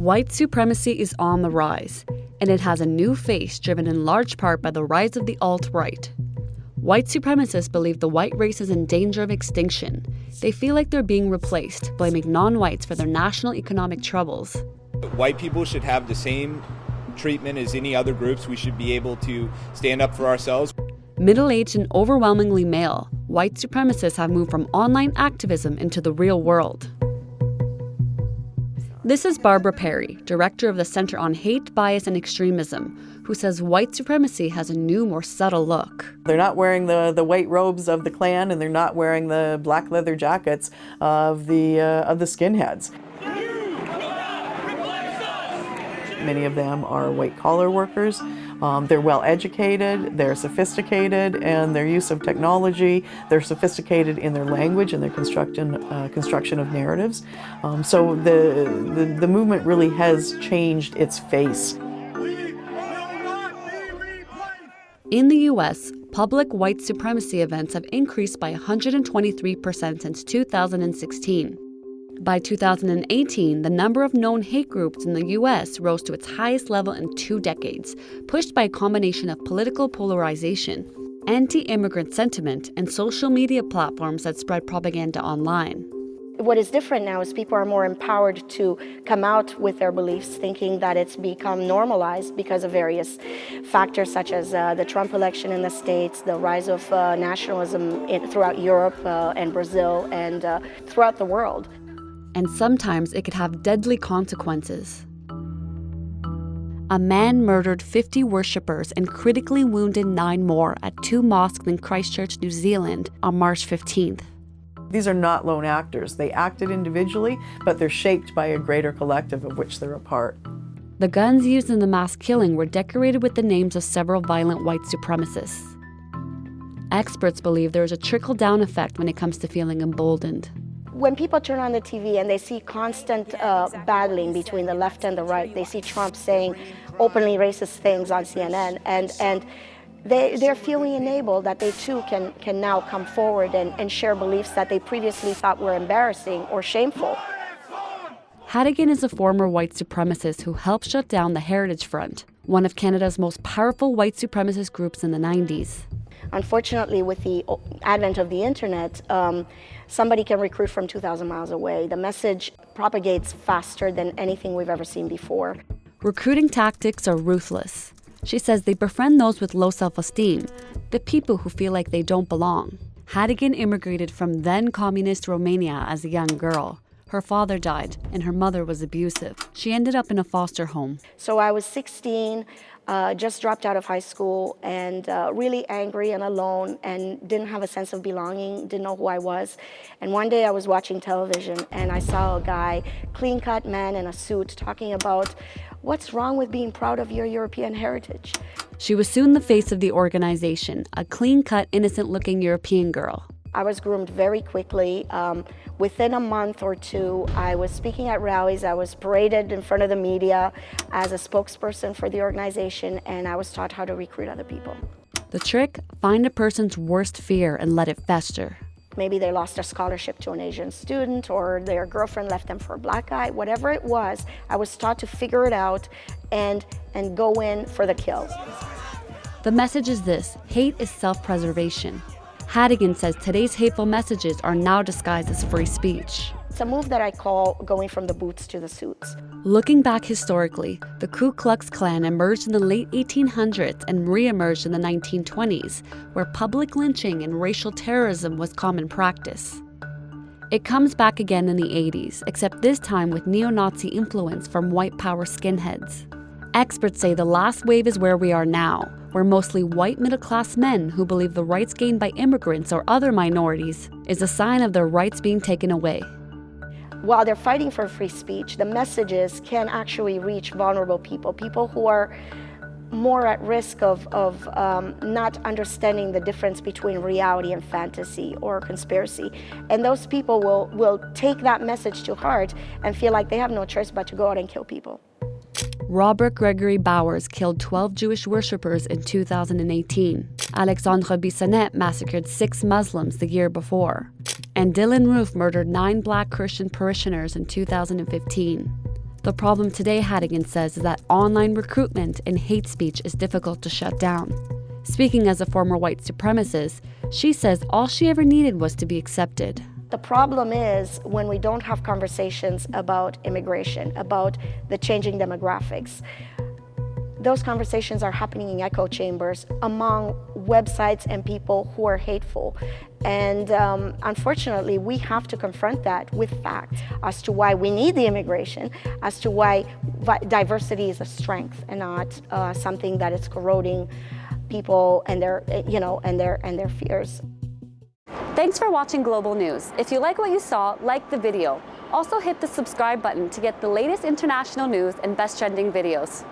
White supremacy is on the rise, and it has a new face driven in large part by the rise of the alt right. White supremacists believe the white race is in danger of extinction. They feel like they're being replaced, blaming non whites for their national economic troubles. White people should have the same treatment as any other groups. We should be able to stand up for ourselves. Middle aged and overwhelmingly male, white supremacists have moved from online activism into the real world. This is Barbara Perry, director of the Center on Hate, Bias, and Extremism, who says white supremacy has a new, more subtle look. They're not wearing the, the white robes of the Klan, and they're not wearing the black leather jackets of the, uh, of the skinheads. Many of them are white collar workers. Um, they're well educated, they're sophisticated, and their use of technology, they're sophisticated in their language and their construction, uh, construction of narratives. Um, so the, the, the movement really has changed its face. In the US, public white supremacy events have increased by 123% since 2016. By 2018, the number of known hate groups in the US rose to its highest level in two decades, pushed by a combination of political polarization, anti immigrant sentiment, and social media platforms that spread propaganda online. What is different now is people are more empowered to come out with their beliefs, thinking that it's become normalized because of various factors such as uh, the Trump election in the States, the rise of uh, nationalism in, throughout Europe uh, and Brazil and uh, throughout the world and sometimes it could have deadly consequences. A man murdered 50 worshippers and critically wounded nine more at two mosques in Christchurch, New Zealand on March 15th. These are not lone actors. They acted individually, but they're shaped by a greater collective of which they're a part. The guns used in the mass killing were decorated with the names of several violent white supremacists. Experts believe there is a trickle down effect when it comes to feeling emboldened when people turn on the TV and they see constant uh, battling between the left and the right, they see Trump saying openly racist things on CNN, and, and they, they're feeling enabled that they too can, can now come forward and, and share beliefs that they previously thought were embarrassing or shameful. Hategan is a former white supremacist who helped shut down the Heritage Front, one of Canada's most powerful white supremacist groups in the 90s. Unfortunately, with the advent of the internet, um, somebody can recruit from 2,000 miles away. The message propagates faster than anything we've ever seen before. Recruiting tactics are ruthless. She says they befriend those with low self esteem, the people who feel like they don't belong. Hategan immigrated from then communist Romania as a young girl. Her father died, and her mother was abusive. She ended up in a foster home. So I was 16, uh, just dropped out of high school, and uh, really angry and alone, and didn't have a sense of belonging, didn't know who I was. And one day I was watching television, and I saw a guy, clean cut man in a suit, talking about what's wrong with being proud of your European heritage. She was soon the face of the organization, a clean cut, innocent looking European girl. I was groomed very quickly. Um, within a month or two, I was speaking at rallies. I was paraded in front of the media as a spokesperson for the organization, and I was taught how to recruit other people. The trick find a person's worst fear and let it fester. Maybe they lost a scholarship to an Asian student, or their girlfriend left them for a black guy, whatever it was, I was taught to figure it out and, and go in for the kill. The message is this hate is self preservation. Hategan says today's hateful messages are now disguised as free speech. It's a move that I call going from the boots to the suits. Looking back historically, the Ku Klux Klan emerged in the late 1800s and re-emerged in the 1920s, where public lynching and racial terrorism was common practice. It comes back again in the 80s, except this time with neo Nazi influence from white power skinheads. Experts say the last wave is where we are now, where mostly white middle class men who believe the rights gained by immigrants or other minorities is a sign of their rights being taken away. While they're fighting for free speech, the messages can actually reach vulnerable people, people who are more at risk of, of um, not understanding the difference between reality and fantasy or conspiracy. And those people will, will take that message to heart and feel like they have no choice but to go out and kill people. Robert Gregory Bowers killed 12 Jewish worshippers in 2018. Alexandre Bissonnette massacred six Muslims the year before. And Dylann Roof murdered nine black Christian parishioners in 2015. The problem today, Hategan says, is that online recruitment and hate speech is difficult to shut down. Speaking as a former white supremacist, she says all she ever needed was to be accepted. The problem is when we don't have conversations about immigration, about the changing demographics. Those conversations are happening in echo chambers among websites and people who are hateful. And um, unfortunately, we have to confront that with facts as to why we need the immigration, as to why diversity is a strength and not uh, something that is corroding people and their, you know, and their, and their fears. Thanks for watching Global News. If you like what you saw, like the video. Also hit the subscribe button to get the latest international news and best trending videos.